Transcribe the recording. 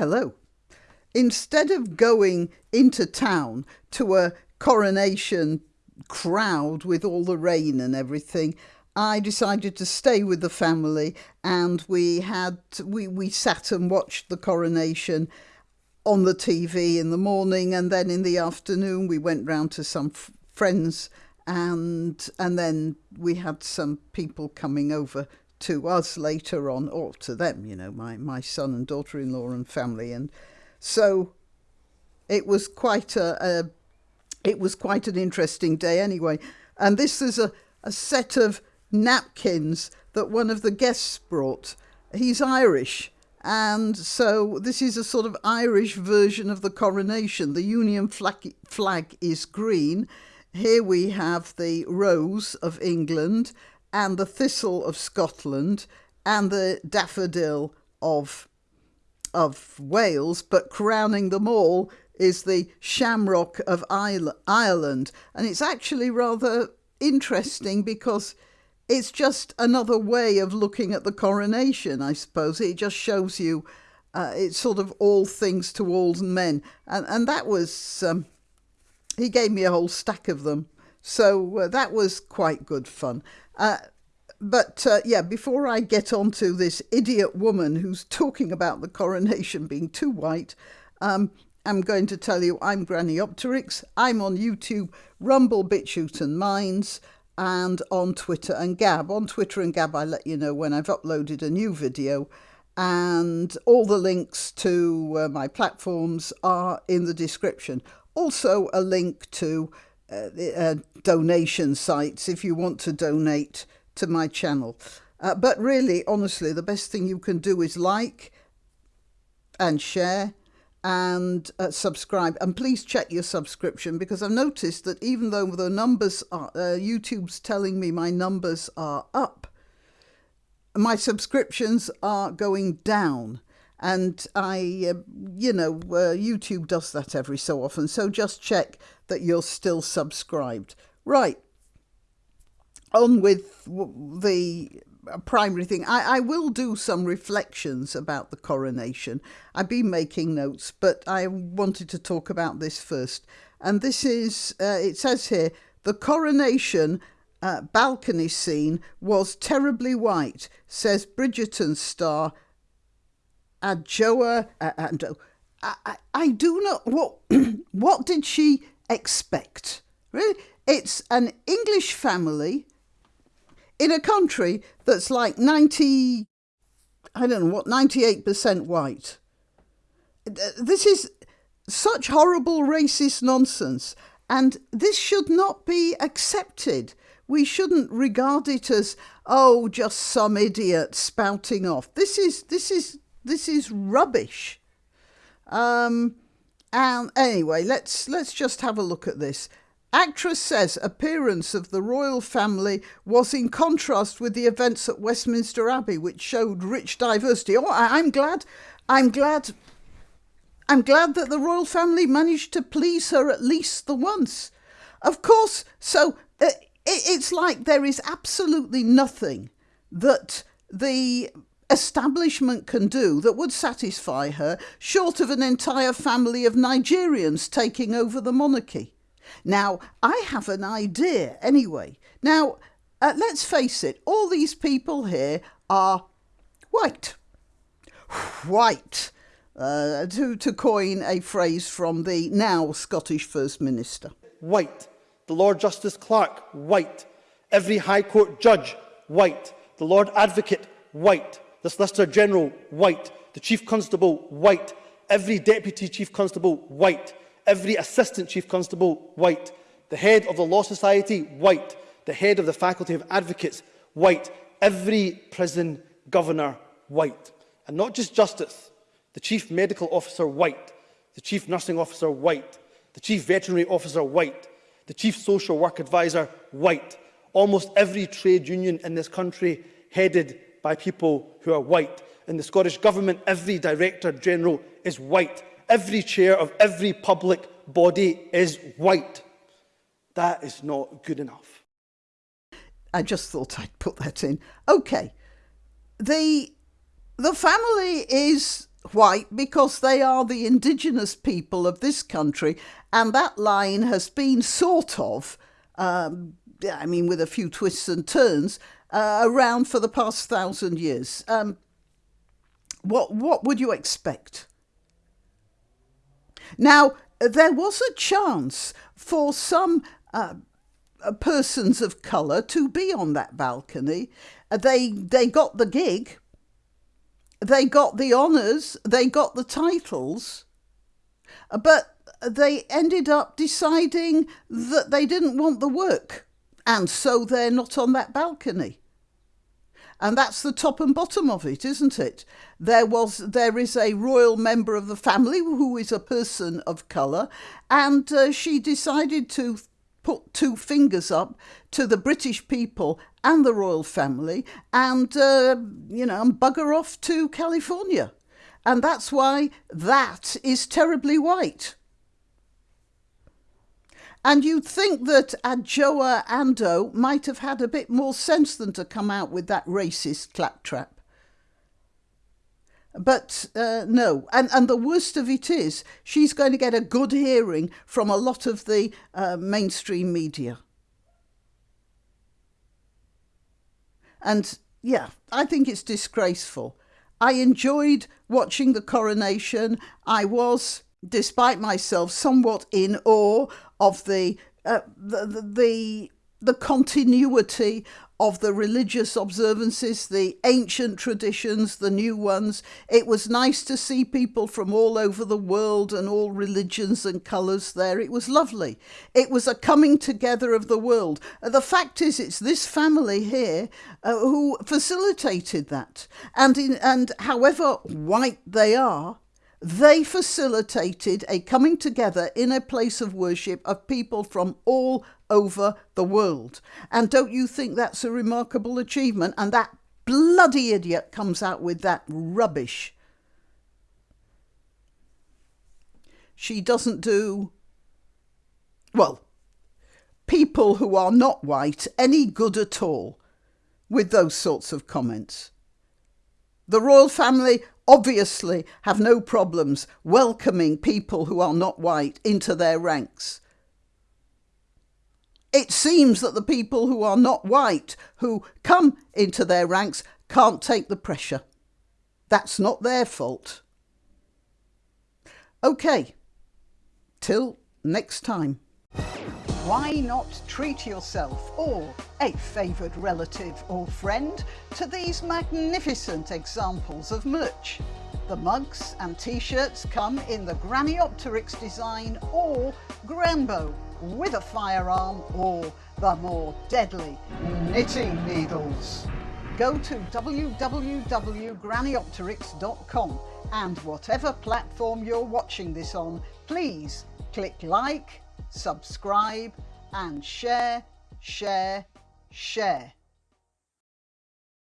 Hello. Instead of going into town to a coronation crowd with all the rain and everything, I decided to stay with the family and we had we, we sat and watched the coronation on the TV in the morning and then in the afternoon we went round to some friends and and then we had some people coming over to us later on, or to them, you know, my, my son and daughter in law and family. And so it was quite a, a, it was quite an interesting day anyway. And this is a, a set of napkins that one of the guests brought. He's Irish. And so this is a sort of Irish version of the coronation. The Union flag, flag is green. Here we have the rose of England and the thistle of Scotland and the daffodil of of Wales, but crowning them all is the shamrock of Ireland. And it's actually rather interesting because it's just another way of looking at the coronation, I suppose. It just shows you uh, it's sort of all things to all men. And, and that was, um, he gave me a whole stack of them. So uh, that was quite good fun. Uh, but uh, yeah, before I get on to this idiot woman who's talking about the coronation being too white, um, I'm going to tell you I'm Grannyopteryx. I'm on YouTube, Rumble, BitChute and Minds, and on Twitter and Gab. On Twitter and Gab, I let you know when I've uploaded a new video. And all the links to uh, my platforms are in the description. Also, a link to uh, uh, donation sites if you want to donate to my channel. Uh, but really, honestly, the best thing you can do is like and share and uh, subscribe. And please check your subscription because I've noticed that even though the numbers are, uh, YouTube's telling me my numbers are up, my subscriptions are going down. And I, uh, you know, uh, YouTube does that every so often. So just check that you're still subscribed. Right on with the primary thing. I, I will do some reflections about the coronation. I've been making notes, but I wanted to talk about this first. And this is, uh, it says here, the coronation uh, balcony scene was terribly white, says Bridgerton star Adjoa. Uh, Andoh. I, I, I do not, what, what did she expect? Really? It's an English family in a country that's like 90, I don't know what, 98% white. This is such horrible racist nonsense. And this should not be accepted. We shouldn't regard it as, oh, just some idiot spouting off. This is, this is, this is rubbish. Um, and anyway, let's, let's just have a look at this. Actress says appearance of the royal family was in contrast with the events at Westminster Abbey, which showed rich diversity. Oh, I'm glad. I'm glad. I'm glad that the royal family managed to please her at least the once. Of course, so uh, it's like there is absolutely nothing that the establishment can do that would satisfy her, short of an entire family of Nigerians taking over the monarchy. Now, I have an idea anyway. Now, uh, let's face it, all these people here are white. White, uh, to, to coin a phrase from the now Scottish First Minister. White. The Lord Justice Clerk, white. Every High Court judge, white. The Lord Advocate, white. the Solicitor General, White, the Chief Constable, White, every Deputy Chief Constable, White, every Assistant Chief Constable, White, the head of the Law Society, White, the head of the Faculty of Advocates, White, every prison governor, White. And not just Justice, the Chief Medical Officer, White, the Chief Nursing Officer, White, the Chief Veterinary Officer, White, the Chief Social Work Advisor, White. Almost every trade union in this country headed by people who are white. In the Scottish Government, every Director General is white every chair of every public body is white. That is not good enough. I just thought I'd put that in. Okay. The the family is white because they are the indigenous people of this country, and that line has been sort of, um, I mean, with a few twists and turns, uh, around for the past thousand years. Um, what what would you expect? Now there was a chance for some uh, uh persons of colour to be on that balcony. Uh, they they got the gig they got the honours, they got the titles, but they ended up deciding that they didn't want the work, and so they're not on that balcony. And that's the top and bottom of it, isn't it? There was, there is a royal member of the family who is a person of colour, and uh, she decided to put two fingers up to the British people and the royal family and, uh, you know, and bugger off to California. And that's why that is terribly white. And you'd think that Adjoa Andoh might have had a bit more sense than to come out with that racist claptrap. But uh, no, and, and the worst of it is, she's going to get a good hearing from a lot of the uh, mainstream media. And yeah, I think it's disgraceful. I enjoyed watching the coronation. I was, despite myself, somewhat in awe of the uh, the, the, the continuity of the religious observances, the ancient traditions, the new ones. It was nice to see people from all over the world and all religions and colours there. It was lovely. It was a coming together of the world. The fact is, it's this family here uh, who facilitated that. And, in, and however white they are, they facilitated a coming together in a place of worship of people from all over the world. And don't you think that's a remarkable achievement? And that bloody idiot comes out with that rubbish. She doesn't do, well, people who are not white any good at all with those sorts of comments. The royal family obviously have no problems welcoming people who are not white into their ranks. It seems that the people who are not white who come into their ranks can't take the pressure. That's not their fault. OK, till next time. Why not treat yourself or a favoured relative or friend to these magnificent examples of merch? The mugs and t-shirts come in the Grannyopteryx design or Granbow with a firearm or the more deadly knitting needles. Go to www.grannyopteryx.com and whatever platform you're watching this on, please click like, subscribe and share, share, share.